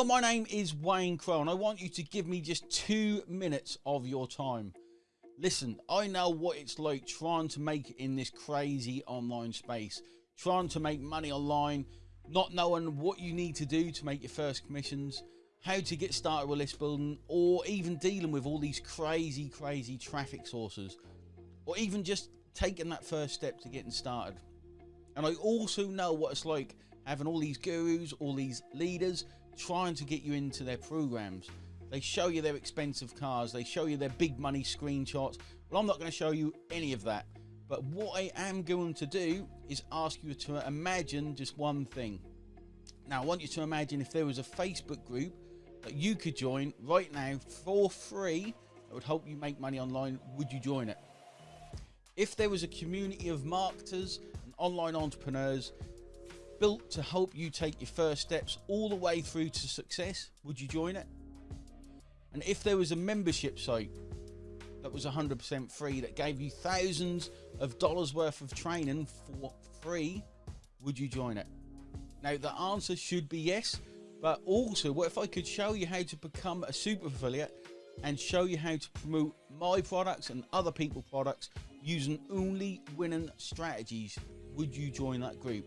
Hello, my name is Wayne Crowe, and I want you to give me just two minutes of your time. Listen, I know what it's like trying to make in this crazy online space, trying to make money online, not knowing what you need to do to make your first commissions, how to get started with list building, or even dealing with all these crazy, crazy traffic sources, or even just taking that first step to getting started. And I also know what it's like having all these gurus, all these leaders trying to get you into their programs. They show you their expensive cars, they show you their big money screenshots. Well, I'm not going to show you any of that. But what I am going to do is ask you to imagine just one thing. Now, I want you to imagine if there was a Facebook group that you could join right now for free that would help you make money online, would you join it? If there was a community of marketers and online entrepreneurs built to help you take your first steps all the way through to success, would you join it? And if there was a membership site that was 100% free that gave you thousands of dollars worth of training for free, would you join it? Now, the answer should be yes, but also, what if I could show you how to become a super affiliate and show you how to promote my products and other people's products using only winning strategies? Would you join that group?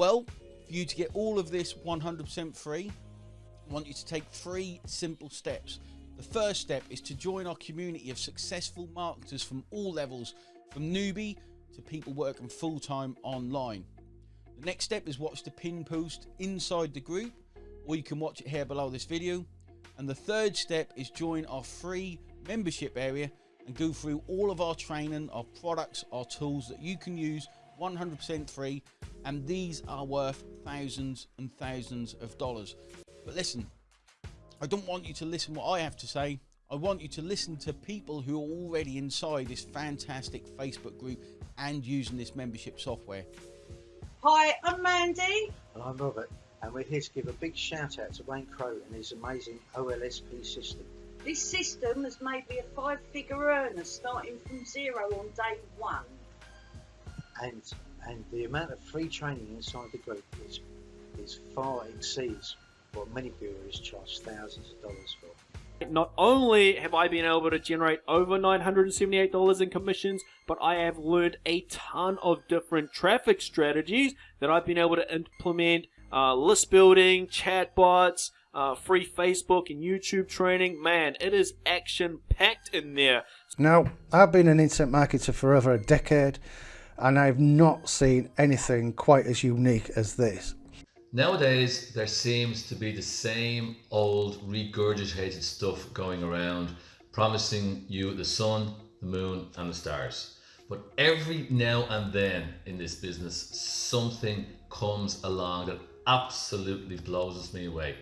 Well, for you to get all of this 100% free, I want you to take three simple steps. The first step is to join our community of successful marketers from all levels, from newbie to people working full time online. The next step is watch the pin post inside the group, or you can watch it here below this video. And the third step is join our free membership area and go through all of our training, our products, our tools that you can use 100% free. And these are worth thousands and thousands of dollars. But listen, I don't want you to listen what I have to say. I want you to listen to people who are already inside this fantastic Facebook group and using this membership software. Hi, I'm Mandy. And I'm Robert, and we're here to give a big shout out to Wayne Crowe and his amazing OLSP system. This system has made me a five figure earner starting from zero on day one. And and the amount of free training inside the group is, is far exceeds what many gurus charge thousands of dollars for. Not only have I been able to generate over $978 in commissions, but I have learned a ton of different traffic strategies that I've been able to implement uh, list building, chatbots, uh, free Facebook and YouTube training. Man, it is action packed in there. Now, I've been an internet marketer for over a decade and I've not seen anything quite as unique as this. Nowadays, there seems to be the same old regurgitated stuff going around, promising you the sun, the moon, and the stars. But every now and then in this business, something comes along that absolutely blows me away.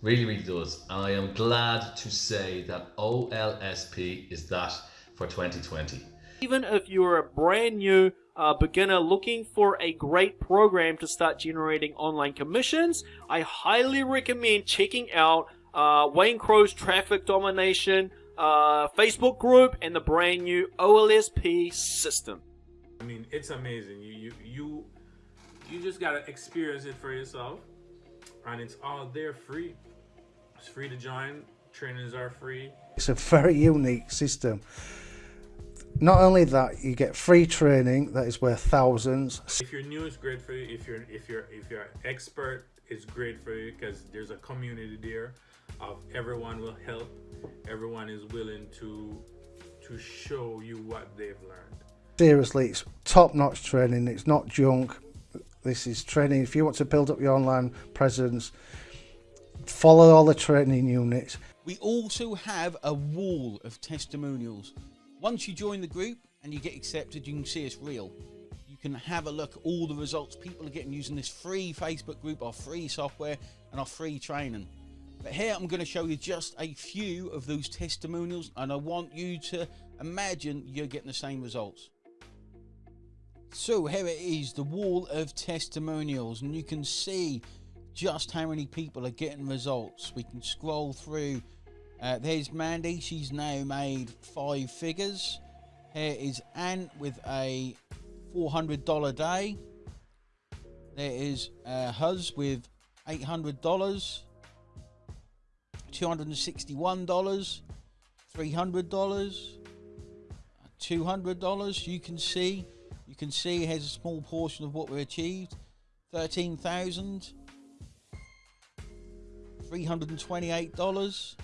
Really, really does. And I am glad to say that OLSP is that for 2020. Even if you're a brand new uh, beginner looking for a great program to start generating online commissions, I highly recommend checking out uh, Wayne Crowe's Traffic Domination uh, Facebook group and the brand new OLSP system. I mean, it's amazing. You you you you just gotta experience it for yourself, and it's all there free. It's free to join. Trainings are free. It's a very unique system not only that you get free training that is worth thousands. If you're new it's great for you if you're if you're if you're expert it's great for you because there's a community there of everyone will help everyone is willing to to show you what they've learned. Seriously it's top-notch training. It's not junk. This is training. If you want to build up your online presence follow all the training units. We also have a wall of testimonials once you join the group and you get accepted, you can see it's real. You can have a look at all the results people are getting using this free Facebook group, our free software, and our free training. But here I'm going to show you just a few of those testimonials, and I want you to imagine you're getting the same results. So here it is, the wall of testimonials, and you can see just how many people are getting results. We can scroll through uh, there's Mandy, she's now made five figures. Here is Anne with a $400 day. There is uh, Huz with $800. $261, $300, $200. You can see, you can see here's a small portion of what we achieved. 13,000, $328.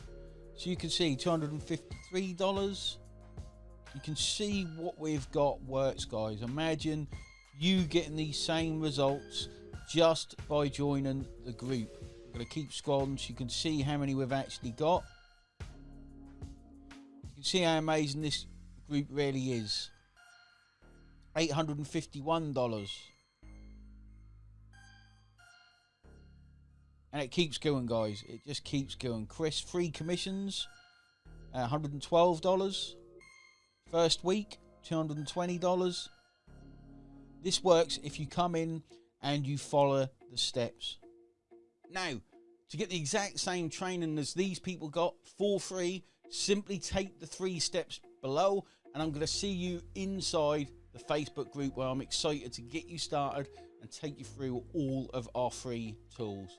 So you can see $253. You can see what we've got works, guys. Imagine you getting these same results just by joining the group. I'm going to keep scrolling so you can see how many we've actually got. You can see how amazing this group really is. $851. And it keeps going, guys. It just keeps going. Chris, free commissions, uh, $112. First week, $220. This works if you come in and you follow the steps. Now, to get the exact same training as these people got for free, simply take the three steps below, and I'm going to see you inside the Facebook group where I'm excited to get you started and take you through all of our free tools.